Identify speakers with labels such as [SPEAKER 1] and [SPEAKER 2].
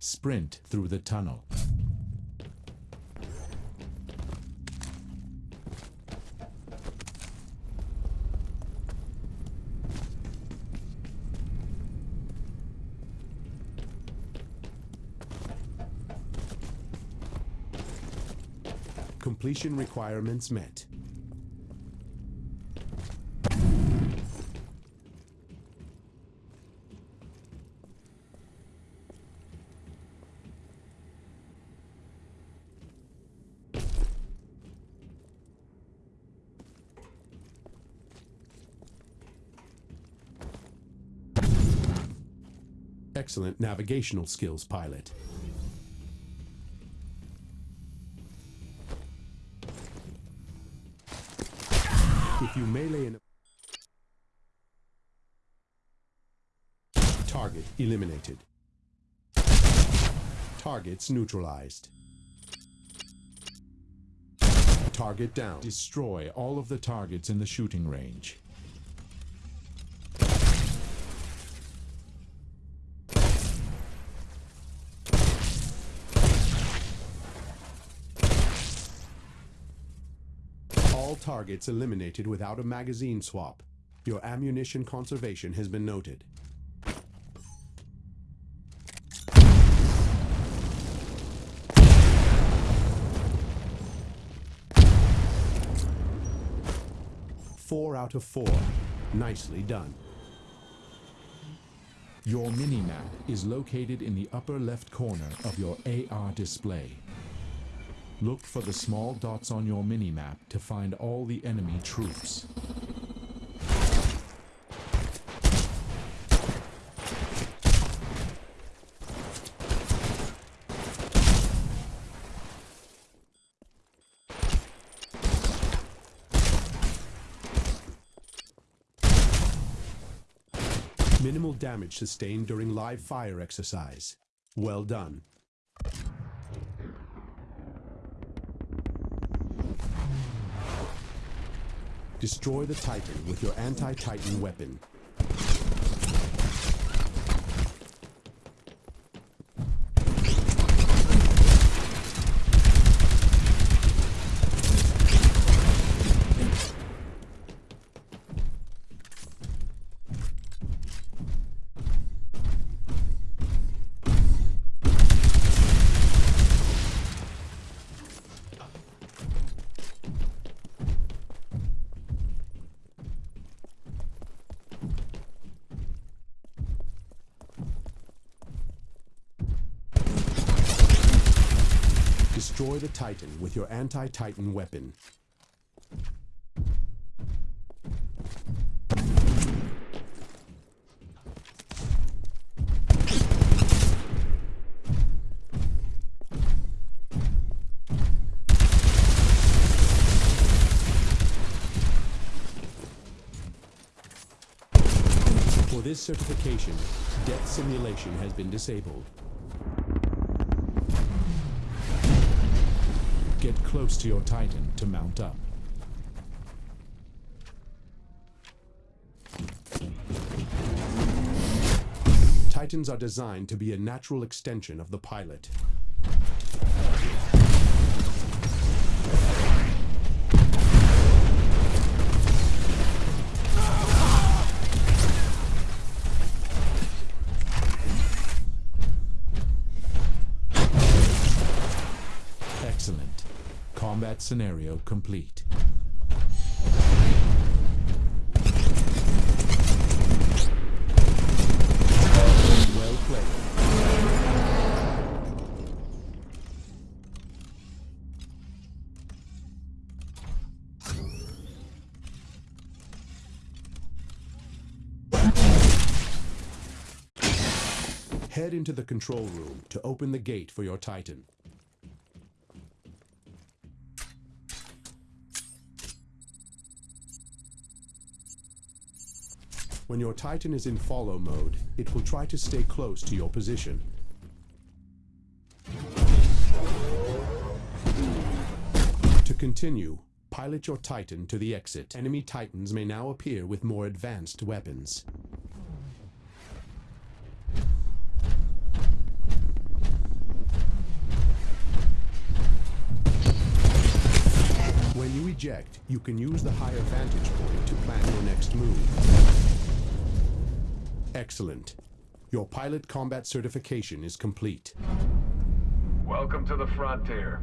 [SPEAKER 1] Sprint through the tunnel.
[SPEAKER 2] Completion requirements met. Excellent navigational skills, pilot. If you melee an target eliminated. Targets neutralized. Target down.
[SPEAKER 1] Destroy all of the targets in the shooting range.
[SPEAKER 2] Targets eliminated without a magazine swap. Your ammunition conservation has been noted. Four out of four. Nicely done.
[SPEAKER 1] Your minimap is located in the upper left corner of your AR display. Look for the small dots on your minimap to find all the enemy troops.
[SPEAKER 2] Minimal damage sustained during live fire exercise. Well done. Destroy the Titan with your anti-Titan weapon. Destroy the Titan with your anti-Titan weapon. For this certification, death simulation has been disabled.
[SPEAKER 1] Get close to your Titan to mount up.
[SPEAKER 2] Titans are designed to be a natural extension of the pilot.
[SPEAKER 1] Combat scenario complete.
[SPEAKER 2] Well played. Head into the control room to open the gate for your Titan. When your Titan is in follow mode, it will try to stay close to your position. To continue, pilot your Titan to the exit. Enemy Titans may now appear with more advanced weapons. When you eject, you can use the higher vantage point to plan your next move. Excellent. Your pilot combat certification is complete.
[SPEAKER 3] Welcome to the frontier.